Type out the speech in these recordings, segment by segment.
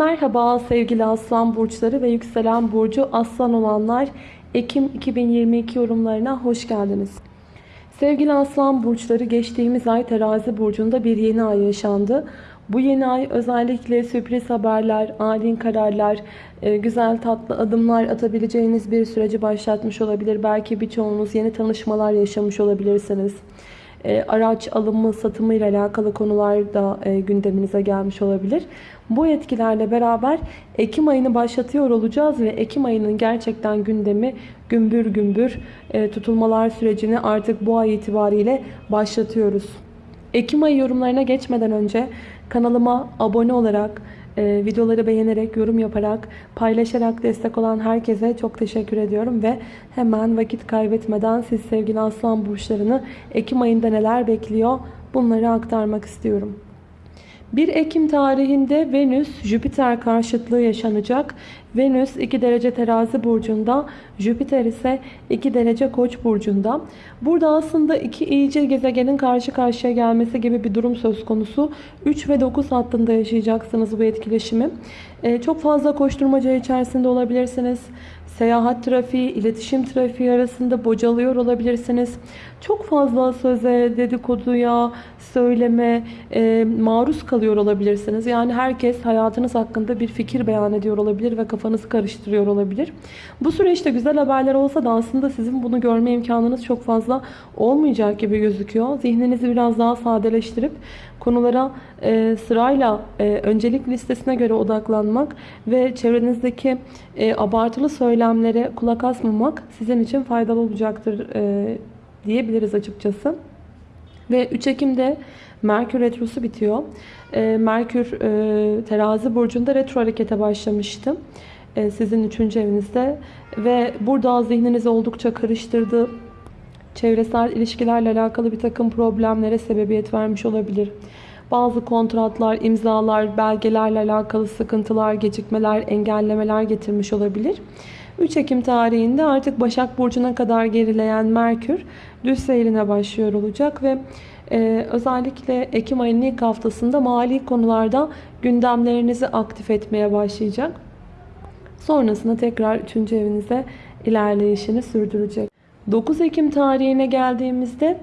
Merhaba sevgili aslan burçları ve yükselen burcu aslan olanlar Ekim 2022 yorumlarına hoş geldiniz. Sevgili aslan burçları geçtiğimiz ay terazi burcunda bir yeni ay yaşandı. Bu yeni ay özellikle sürpriz haberler, ani kararlar, e, güzel tatlı adımlar atabileceğiniz bir süreci başlatmış olabilir. Belki birçoğunuz yeni tanışmalar yaşamış olabilirsiniz. E, araç alımı, satımı ile alakalı konular da e, gündeminize gelmiş olabilir. Bu etkilerle beraber Ekim ayını başlatıyor olacağız ve Ekim ayının gerçekten gündemi gümbür gümbür e, tutulmalar sürecini artık bu ay itibariyle başlatıyoruz. Ekim ayı yorumlarına geçmeden önce kanalıma abone olarak, e, videoları beğenerek, yorum yaparak, paylaşarak destek olan herkese çok teşekkür ediyorum. Ve hemen vakit kaybetmeden siz sevgili aslan burçlarını Ekim ayında neler bekliyor bunları aktarmak istiyorum. 1 Ekim tarihinde Venüs-Jüpiter karşıtlığı yaşanacak. Venüs 2 derece terazi burcunda, Jüpiter ise 2 derece koç burcunda. Burada aslında iki iyice gezegenin karşı karşıya gelmesi gibi bir durum söz konusu. 3 ve 9 hattında yaşayacaksınız bu etkileşimi. Ee, çok fazla koşturmaca içerisinde olabilirsiniz. Seyahat trafiği, iletişim trafiği arasında bocalıyor olabilirsiniz. Çok fazla söze, dedikoduya, söyleme e, maruz kalıyor olabilirsiniz. Yani herkes hayatınız hakkında bir fikir beyan ediyor olabilir ve kafanızı karıştırıyor olabilir. Bu süreçte güzel haberler olsa da aslında sizin bunu görme imkanınız çok fazla olmayacak gibi gözüküyor. Zihninizi biraz daha sadeleştirip konulara e, sırayla e, öncelik listesine göre odaklanmak ve çevrenizdeki e, abartılı söylemlere kulak asmamak sizin için faydalı olacaktır e, diyebiliriz açıkçası. Ve 3 Ekim'de Merkür Retrosu bitiyor. E, Merkür e, terazi burcunda retro harekete başlamıştı. E, sizin 3. evinizde. Ve burada zihninizi oldukça karıştırdı. Çevresel ilişkilerle alakalı bir takım problemlere sebebiyet vermiş olabilir. Bazı kontratlar, imzalar, belgelerle alakalı sıkıntılar, gecikmeler, engellemeler getirmiş olabilir. 3 Ekim tarihinde artık Başak Burcu'na kadar gerileyen Merkür düz seyrine başlıyor olacak ve e, özellikle Ekim ayının ilk haftasında mali konularda gündemlerinizi aktif etmeye başlayacak. Sonrasında tekrar 3. evinize ilerleyişini sürdürecek. 9 Ekim tarihine geldiğimizde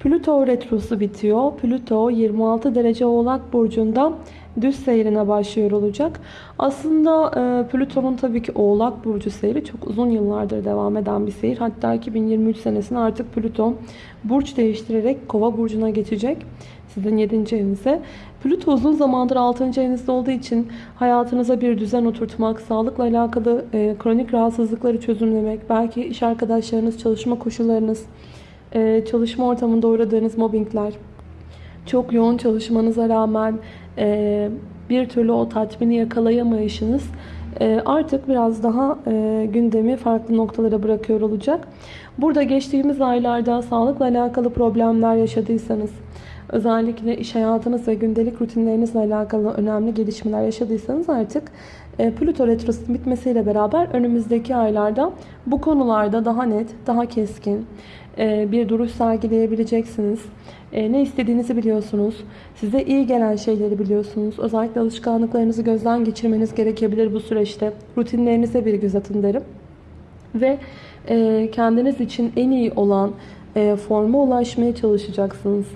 Plüto retrosu bitiyor. Plüto 26 derece oğlak burcunda düz seyrine başlıyor olacak. Aslında e, Plüton'un tabii ki oğlak burcu seyri çok uzun yıllardır devam eden bir seyir. Hatta 2023 senesinde artık Plüton burç değiştirerek kova burcuna geçecek. Sizin 7. evinize. Plüto uzun zamandır 6. evinizde olduğu için hayatınıza bir düzen oturtmak, sağlıkla alakalı e, kronik rahatsızlıkları çözümlemek, belki iş arkadaşlarınız, çalışma koşullarınız, e, çalışma ortamında uğradığınız mobbingler, çok yoğun çalışmanıza rağmen e, bir türlü o tatmini yakalayamayışınız e, artık biraz daha e, gündemi farklı noktalara bırakıyor olacak. Burada geçtiğimiz aylarda sağlıkla alakalı problemler yaşadıysanız, özellikle iş hayatınız ve gündelik rutinlerinizle alakalı önemli gelişmeler yaşadıysanız artık e, Plüto Retrosu'nun bitmesiyle beraber önümüzdeki aylarda bu konularda daha net, daha keskin bir duruş sergileyebileceksiniz. E, ne istediğinizi biliyorsunuz. Size iyi gelen şeyleri biliyorsunuz. Özellikle alışkanlıklarınızı gözden geçirmeniz gerekebilir bu süreçte. Rutinlerinize bir göz atın derim. Ve kendiniz için en iyi olan forma ulaşmaya çalışacaksınız.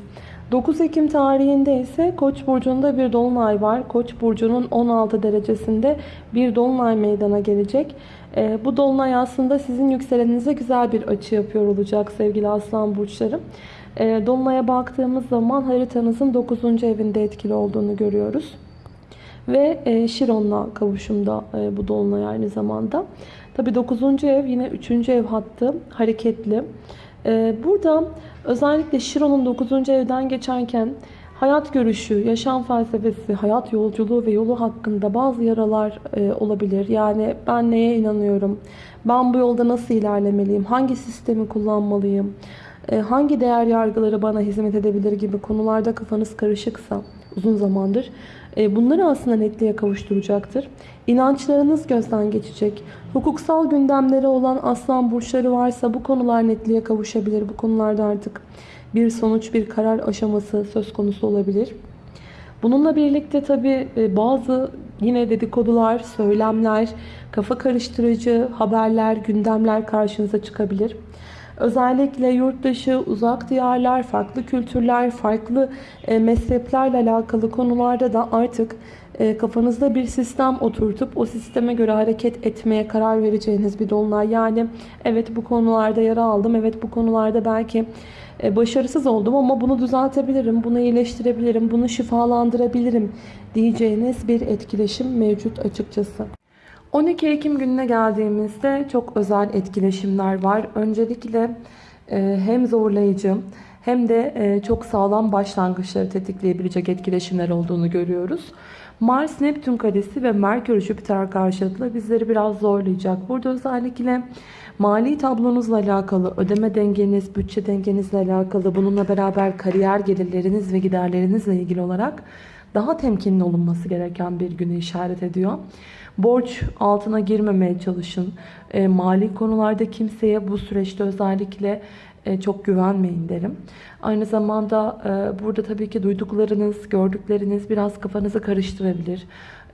9 Ekim tarihinde ise Koç burcunda bir dolunay var. Koç burcunun 16 derecesinde bir dolunay meydana gelecek. Ee, bu dolunay aslında sizin yükseleninize güzel bir açı yapıyor olacak sevgili aslan burçlarım. Ee, dolunaya baktığımız zaman haritanızın 9. evinde etkili olduğunu görüyoruz. Ve e, Şiron'la kavuşumda e, bu dolunay aynı zamanda. Tabi 9. ev yine 3. ev hattı hareketli. Ee, burada özellikle Şiron'un 9. evden geçerken hayat görüşü, yaşam felsefesi, hayat yolculuğu ve yolu hakkında bazı yaralar e, olabilir. Yani ben neye inanıyorum, ben bu yolda nasıl ilerlemeliyim, hangi sistemi kullanmalıyım, e, hangi değer yargıları bana hizmet edebilir gibi konularda kafanız karışıksa uzun zamandır bunları aslında netliğe kavuşturacaktır. İnançlarınız gözden geçecek. Hukuksal gündemleri olan aslan burçları varsa bu konular netliğe kavuşabilir. Bu konularda artık bir sonuç, bir karar aşaması söz konusu olabilir. Bununla birlikte tabii e, bazı yine dedikodular, söylemler, kafa karıştırıcı haberler, gündemler karşınıza çıkabilir. Özellikle yurt dışı, uzak diyarlar, farklı kültürler, farklı e, mezheplerle alakalı konularda da artık e, kafanızda bir sistem oturtup o sisteme göre hareket etmeye karar vereceğiniz bir dolunay. Yani evet bu konularda yara aldım, evet bu konularda belki e, başarısız oldum ama bunu düzeltebilirim, bunu iyileştirebilirim, bunu şifalandırabilirim diyeceğiniz bir etkileşim mevcut açıkçası. 12 Ekim gününe geldiğimizde çok özel etkileşimler var. Öncelikle e, hem zorlayıcı hem de e, çok sağlam başlangıçları tetikleyebilecek etkileşimler olduğunu görüyoruz. Mars Neptün karesi ve Merkür Jüpiter karşıtlığı bizleri biraz zorlayacak. Burada özellikle mali tablonuzla alakalı, ödeme dengeniz, bütçe dengenizle alakalı, bununla beraber kariyer gelirleriniz ve giderlerinizle ilgili olarak daha temkinli olunması gereken bir günü işaret ediyor. Borç altına girmemeye çalışın. E, mali konularda kimseye bu süreçte özellikle e, çok güvenmeyin derim. Aynı zamanda e, burada tabii ki duyduklarınız, gördükleriniz biraz kafanızı karıştırabilir.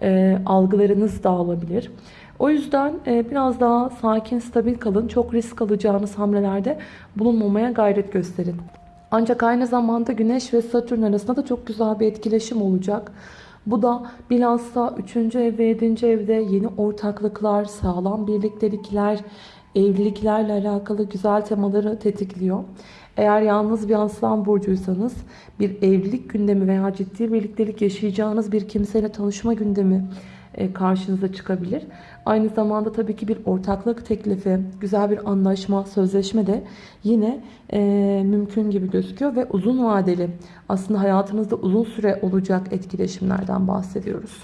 E, algılarınız dağılabilir. O yüzden e, biraz daha sakin, stabil kalın. Çok risk alacağınız hamlelerde bulunmamaya gayret gösterin. Ancak aynı zamanda Güneş ve Satürn arasında da çok güzel bir etkileşim olacak. Bu da bilhassa 3. ev ve 7. evde yeni ortaklıklar, sağlam birliktelikler, evliliklerle alakalı güzel temaları tetikliyor. Eğer yalnız bir aslan burcuysanız bir evlilik gündemi veya ciddi birliktelik yaşayacağınız bir kimseyle tanışma gündemi karşınıza çıkabilir. Aynı zamanda tabii ki bir ortaklık teklifi, güzel bir anlaşma, sözleşme de yine e, mümkün gibi gözüküyor ve uzun vadeli aslında hayatınızda uzun süre olacak etkileşimlerden bahsediyoruz.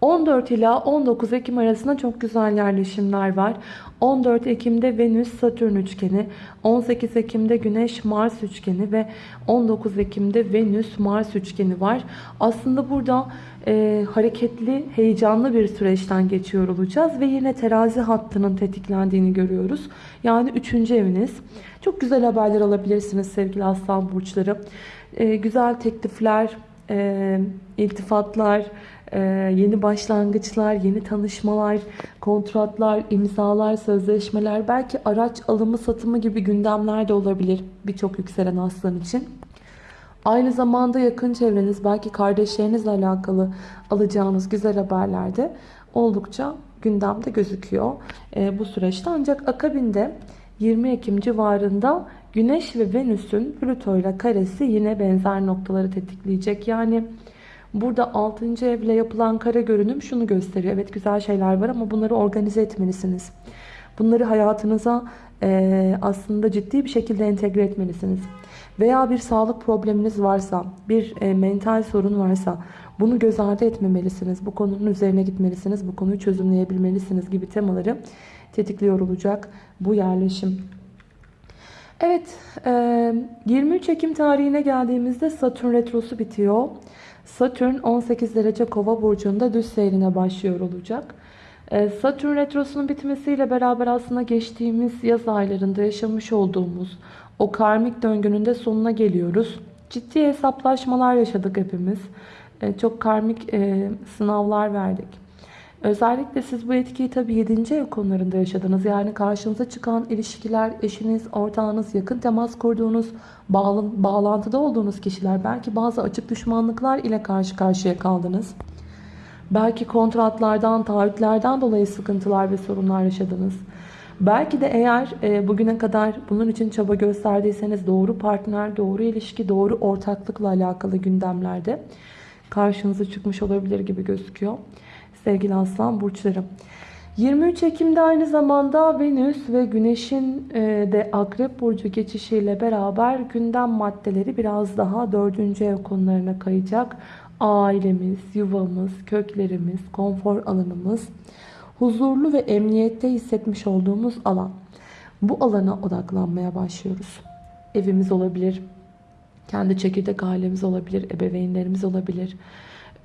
14 ila 19 Ekim arasında çok güzel yerleşimler var. 14 Ekim'de Venüs Satürn üçgeni, 18 Ekim'de Güneş Mars üçgeni ve 19 Ekim'de Venüs Mars üçgeni var. Aslında burada e, hareketli, heyecanlı bir süreçten geçiyor olacağız ve yine terazi hattının tetiklendiğini görüyoruz. Yani 3. eviniz. Çok güzel haberler alabilirsiniz sevgili aslan burçları. E, güzel teklifler, e, iltifatlar, ee, yeni başlangıçlar, yeni tanışmalar, kontratlar, imzalar, sözleşmeler, belki araç alımı satımı gibi gündemler de olabilir birçok yükselen aslan için. Aynı zamanda yakın çevreniz, belki kardeşlerinizle alakalı alacağınız güzel haberler de oldukça gündemde gözüküyor e, bu süreçte. Ancak akabinde 20 Ekim civarında Güneş ve Venüs'ün Plüto ile karesi yine benzer noktaları tetikleyecek. Yani Burada 6. evle yapılan kare görünüm şunu gösteriyor. Evet güzel şeyler var ama bunları organize etmelisiniz. Bunları hayatınıza e, aslında ciddi bir şekilde entegre etmelisiniz. Veya bir sağlık probleminiz varsa, bir e, mental sorun varsa bunu göz ardı etmemelisiniz. Bu konunun üzerine gitmelisiniz. Bu konuyu çözümleyebilmelisiniz gibi temaları tetikliyor olacak bu yerleşim. Evet, 23 Ekim tarihine geldiğimizde Satürn Retrosu bitiyor. Satürn 18 derece kova burcunda düz seyrine başlıyor olacak. Ee, Satürn retrosunun bitmesiyle beraber aslında geçtiğimiz yaz aylarında yaşamış olduğumuz o karmik döngünün de sonuna geliyoruz. Ciddi hesaplaşmalar yaşadık hepimiz. Ee, çok karmik e, sınavlar verdik. Özellikle siz bu etkiyi tabii 7. ev konularında yaşadınız. Yani karşınıza çıkan ilişkiler, eşiniz, ortağınız, yakın temas kurduğunuz, bağlantıda olduğunuz kişiler, belki bazı açık düşmanlıklar ile karşı karşıya kaldınız. Belki kontratlardan, taahhütlerden dolayı sıkıntılar ve sorunlar yaşadınız. Belki de eğer e, bugüne kadar bunun için çaba gösterdiyseniz doğru partner, doğru ilişki, doğru ortaklıkla alakalı gündemlerde karşınıza çıkmış olabilir gibi gözüküyor sevgili aslan burçlarım. 23 Ekim'de aynı zamanda Venüs ve Güneş'in e, de Akrep Burcu geçişiyle beraber gündem maddeleri biraz daha 4. ev konularına kayacak. Ailemiz, yuvamız, köklerimiz, konfor alanımız, huzurlu ve emniyette hissetmiş olduğumuz alan. Bu alana odaklanmaya başlıyoruz. Evimiz olabilir, kendi çekirdek ailemiz olabilir, ebeveynlerimiz olabilir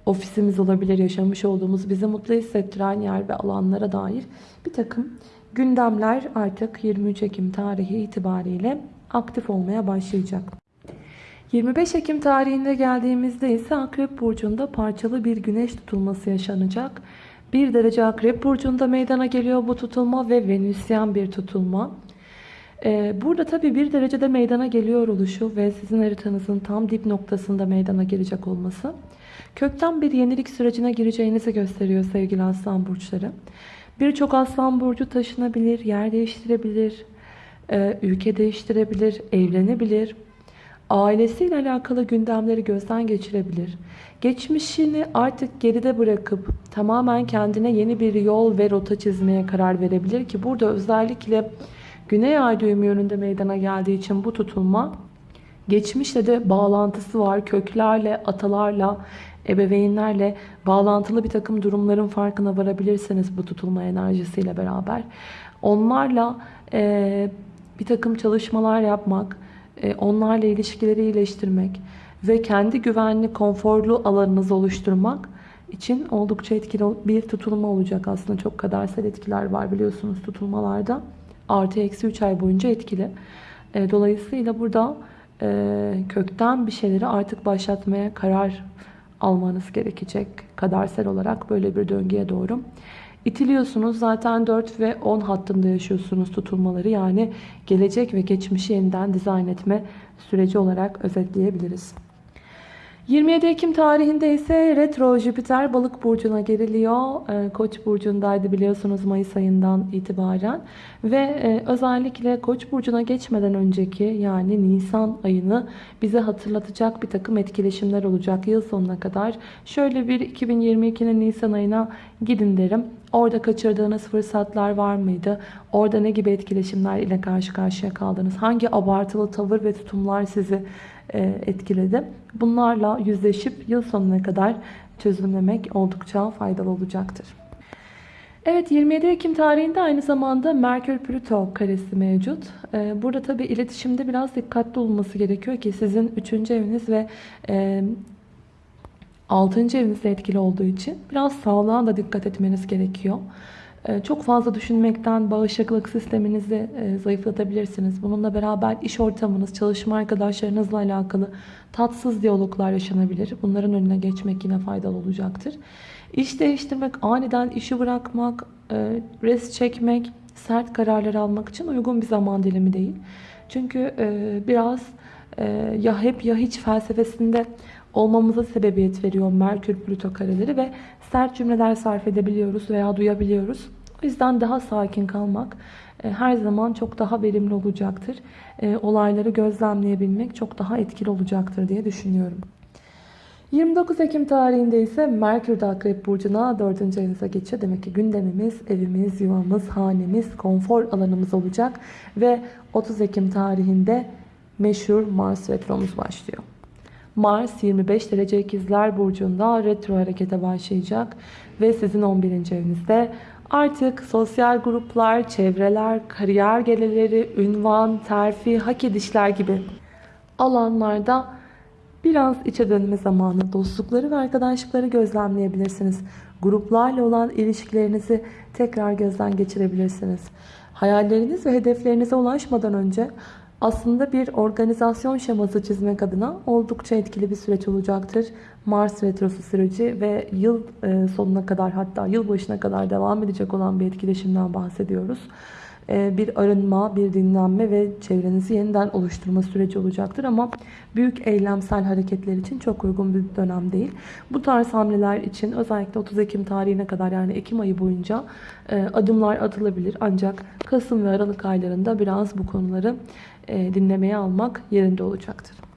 ofisimiz olabilir, yaşamış olduğumuz bizi mutlu hissettiren yer ve alanlara dair bir takım gündemler artık 23 Ekim tarihi itibariyle aktif olmaya başlayacak. 25 Ekim tarihinde geldiğimizde ise Akrep Burcu'nda parçalı bir güneş tutulması yaşanacak. 1 derece Akrep Burcu'nda meydana geliyor bu tutulma ve Venüsyen bir tutulma. Ee, burada tabi bir derecede meydana geliyor oluşu ve sizin haritanızın tam dip noktasında meydana gelecek olması. Kökten bir yenilik sürecine gireceğinizi gösteriyor sevgili aslan burçları. Birçok aslan burcu taşınabilir, yer değiştirebilir, e, ülke değiştirebilir, evlenebilir. Ailesiyle alakalı gündemleri gözden geçirebilir. Geçmişini artık geride bırakıp tamamen kendine yeni bir yol ve rota çizmeye karar verebilir ki burada özellikle Güney ay düğümü yönünde meydana geldiği için bu tutulma geçmişle de bağlantısı var. Köklerle, atalarla, ebeveynlerle bağlantılı bir takım durumların farkına varabilirsiniz bu tutulma enerjisiyle beraber. Onlarla e, bir takım çalışmalar yapmak, e, onlarla ilişkileri iyileştirmek ve kendi güvenli, konforlu alanınızı oluşturmak için oldukça etkili bir tutulma olacak. Aslında çok kadersel etkiler var biliyorsunuz tutulmalarda. Artı eksi 3 ay boyunca etkili. E, dolayısıyla burada e, kökten bir şeyleri artık başlatmaya karar almanız gerekecek. Kadersel olarak böyle bir döngüye doğru. İtiliyorsunuz. Zaten 4 ve 10 hattında yaşıyorsunuz tutulmaları. Yani gelecek ve geçmişi yeniden dizayn etme süreci olarak özetleyebiliriz. 27 Ekim tarihinde ise retro Jüpiter balık burcuna geriliyor. Ee, Koç burcundaydı biliyorsunuz Mayıs ayından itibaren. Ve e, özellikle Koç burcuna geçmeden önceki yani Nisan ayını bize hatırlatacak bir takım etkileşimler olacak yıl sonuna kadar. Şöyle bir 2022'nin Nisan ayına gidin derim. Orada kaçırdığınız fırsatlar var mıydı? Orada ne gibi etkileşimler ile karşı karşıya kaldınız? Hangi abartılı tavır ve tutumlar sizi etkiledi. Bunlarla yüzleşip yıl sonuna kadar çözümlemek oldukça faydalı olacaktır. Evet 27 Ekim tarihinde aynı zamanda Merkür-Plüto karesi mevcut. E, burada tabi iletişimde biraz dikkatli olması gerekiyor ki sizin 3. eviniz ve 6. E, evinizde etkili olduğu için biraz sağlığa da dikkat etmeniz gerekiyor. Ee, çok fazla düşünmekten bağışıklık sisteminizi e, zayıflatabilirsiniz. Bununla beraber iş ortamınız, çalışma arkadaşlarınızla alakalı tatsız diyaloglar yaşanabilir. Bunların önüne geçmek yine faydalı olacaktır. İş değiştirmek, aniden işi bırakmak, e, res çekmek, sert kararlar almak için uygun bir zaman dilimi değil. Çünkü e, biraz ya hep ya hiç felsefesinde olmamıza sebebiyet veriyor Merkür Plüto kareleri ve sert cümleler sarf edebiliyoruz veya duyabiliyoruz. O yüzden daha sakin kalmak e, her zaman çok daha verimli olacaktır. E, olayları gözlemleyebilmek çok daha etkili olacaktır diye düşünüyorum. 29 Ekim tarihinde ise Merkür de Akrep Burcu'na 4. evinize geçiyor. Demek ki gündemimiz, evimiz, yuvamız, hanemiz, konfor alanımız olacak. Ve 30 Ekim tarihinde meşhur Mars retromuz başlıyor. Mars 25 derece ikizler burcunda retro harekete başlayacak ve sizin 11. evinizde artık sosyal gruplar, çevreler, kariyer geleleri, ünvan, terfi, hak edişler gibi alanlarda biraz içe dönme zamanı dostlukları ve arkadaşlıkları gözlemleyebilirsiniz. Gruplarla olan ilişkilerinizi tekrar gözden geçirebilirsiniz. Hayalleriniz ve hedeflerinize ulaşmadan önce aslında bir organizasyon şeması çizmek adına oldukça etkili bir süreç olacaktır. Mars Retrosu süreci ve yıl e, sonuna kadar hatta yıl başına kadar devam edecek olan bir etkileşimden bahsediyoruz. E, bir arınma, bir dinlenme ve çevrenizi yeniden oluşturma süreci olacaktır. Ama büyük eylemsel hareketler için çok uygun bir dönem değil. Bu tarz hamleler için özellikle 30 Ekim tarihine kadar yani Ekim ayı boyunca e, adımlar atılabilir. Ancak Kasım ve Aralık aylarında biraz bu konuları dinlemeye almak yerinde olacaktır.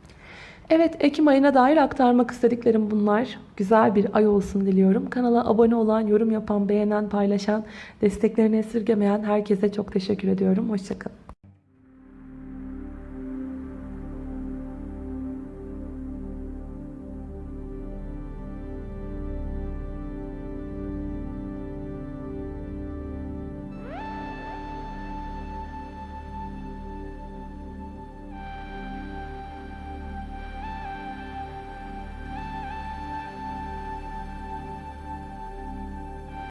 Evet Ekim ayına dair aktarmak istediklerim bunlar. Güzel bir ay olsun diliyorum. Kanala abone olan, yorum yapan, beğenen, paylaşan, desteklerini esirgemeyen herkese çok teşekkür ediyorum. Hoşçakalın.